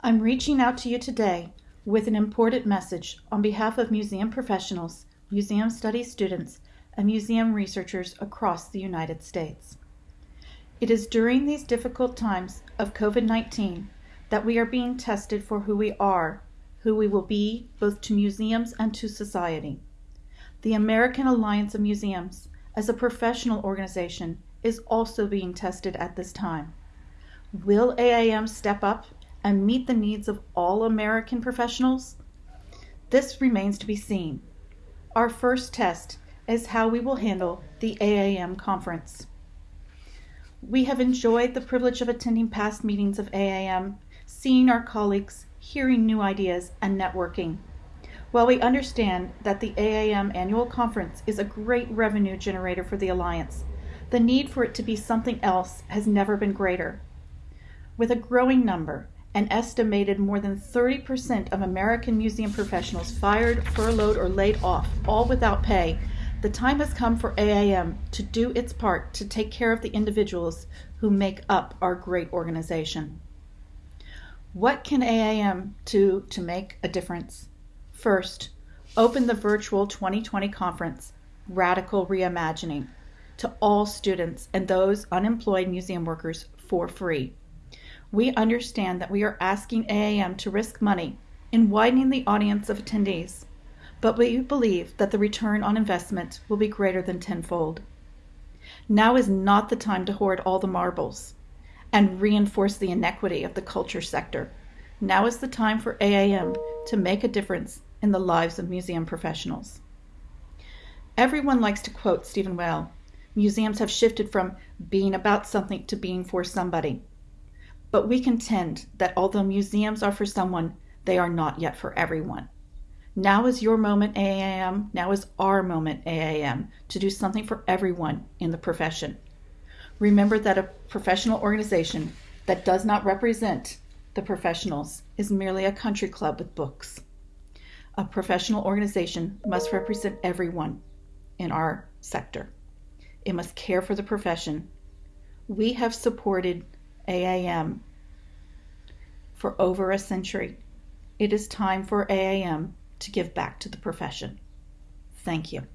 I'm reaching out to you today with an important message on behalf of museum professionals, museum studies students, and museum researchers across the United States. It is during these difficult times of COVID 19 that we are being tested for who we are, who we will be, both to museums and to society. The American Alliance of Museums, as a professional organization, is also being tested at this time. Will AAM step up and meet the needs of all American professionals? This remains to be seen. Our first test is how we will handle the AAM conference. We have enjoyed the privilege of attending past meetings of AAM, seeing our colleagues, hearing new ideas, and networking. While we understand that the AAM annual conference is a great revenue generator for the Alliance, the need for it to be something else has never been greater. With a growing number, an estimated more than 30% of American museum professionals fired, furloughed, or laid off, all without pay, the time has come for AAM to do its part to take care of the individuals who make up our great organization. What can AAM do to make a difference? First, open the virtual 2020 conference, Radical Reimagining, to all students and those unemployed museum workers for free. We understand that we are asking AAM to risk money in widening the audience of attendees, but we believe that the return on investment will be greater than tenfold. Now is not the time to hoard all the marbles and reinforce the inequity of the culture sector. Now is the time for AAM to make a difference in the lives of museum professionals. Everyone likes to quote Stephen Weil museums have shifted from being about something to being for somebody. But we contend that although museums are for someone, they are not yet for everyone. Now is your moment, AAM. Now is our moment, AAM, to do something for everyone in the profession. Remember that a professional organization that does not represent the professionals is merely a country club with books. A professional organization must represent everyone in our sector. It must care for the profession. We have supported AAM for over a century. It is time for AAM to give back to the profession. Thank you.